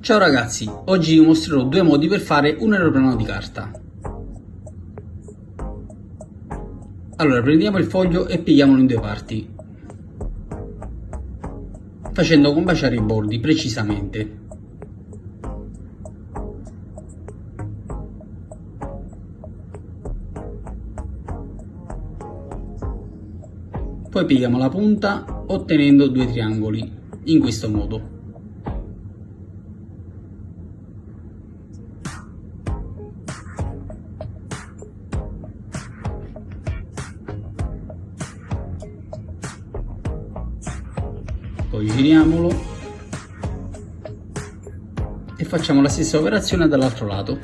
Ciao ragazzi, oggi vi mostrerò due modi per fare un aeroplano di carta. Allora prendiamo il foglio e pieghiamolo in due parti, facendo combaciare i bordi precisamente. Poi pieghiamo la punta ottenendo due triangoli, in questo modo. Poi giriamolo. E facciamo la stessa operazione dall'altro lato.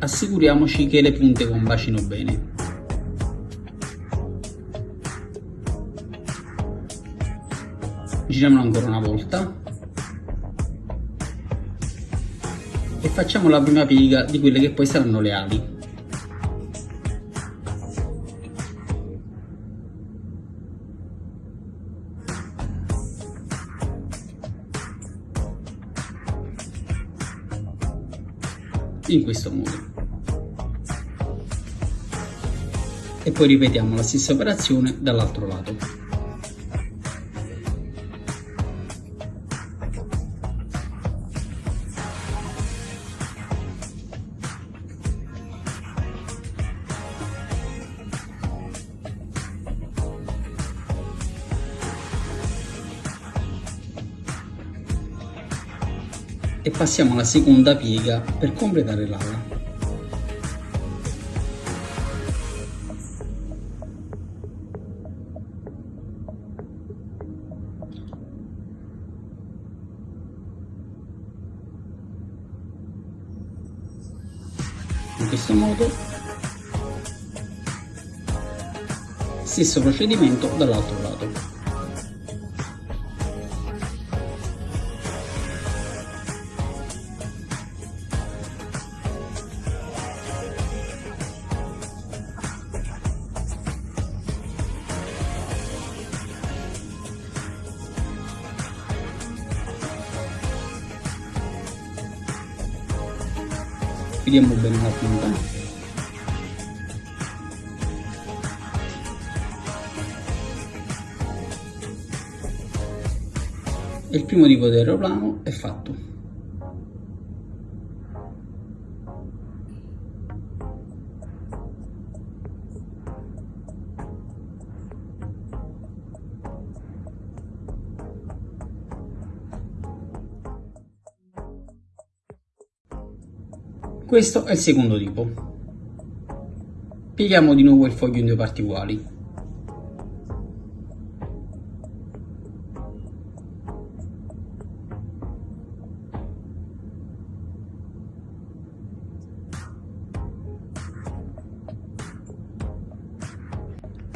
Assicuriamoci che le punte combacino bene. Giriamolo ancora una volta e facciamo la prima piega di quelle che poi saranno le ali. In questo modo. E poi ripetiamo la stessa operazione dall'altro lato e passiamo alla seconda piega per completare l'ala. In questo modo stesso procedimento dall'altro lato. Vediamo bene la punta il primo tipo di aeroplano è fatto Questo è il secondo tipo. Pieghiamo di nuovo il foglio in due parti uguali.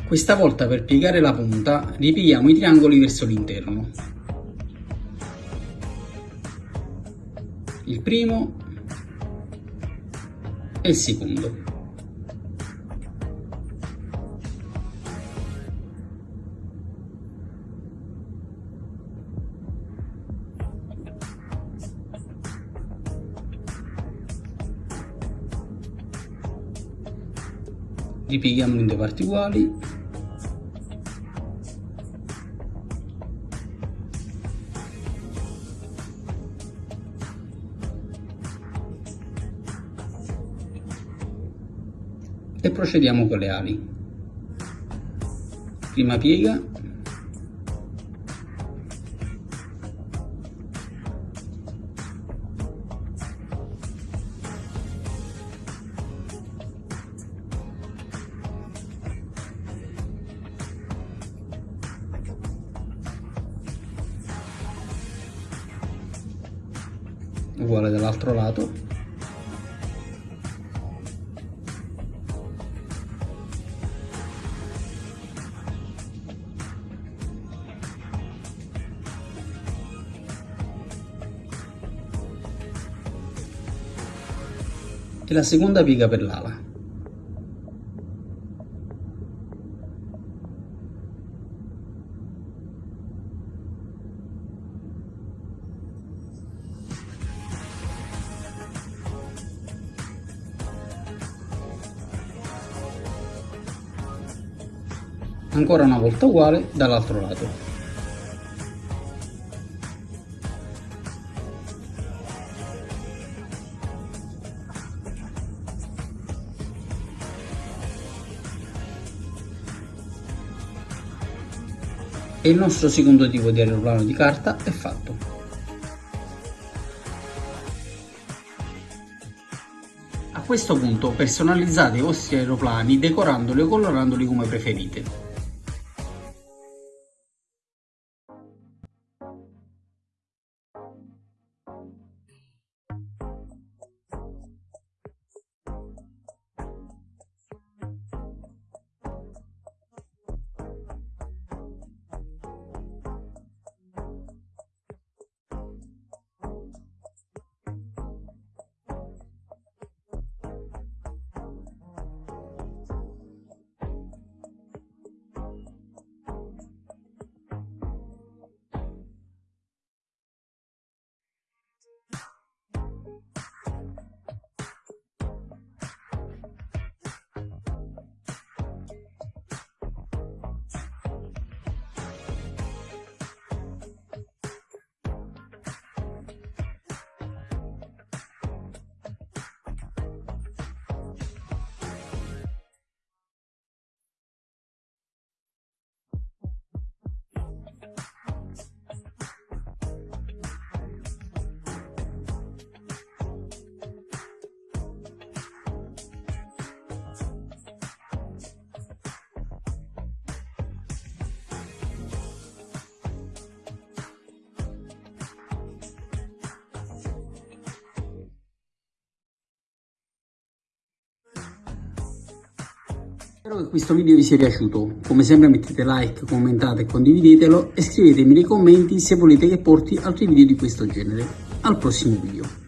Questa volta per piegare la punta ripieghiamo i triangoli verso l'interno. Il primo e il secondo. ripieghiamolo in due parti uguali e procediamo con le ali. Prima piega. Uguale dall'altro lato e la seconda piega per l'ala. ancora una volta uguale dall'altro lato e il nostro secondo tipo di aeroplano di carta è fatto. A questo punto personalizzate i vostri aeroplani decorandoli o colorandoli come preferite. Spero che questo video vi sia piaciuto, come sempre mettete like, commentate, condividetelo e scrivetemi nei commenti se volete che porti altri video di questo genere. Al prossimo video.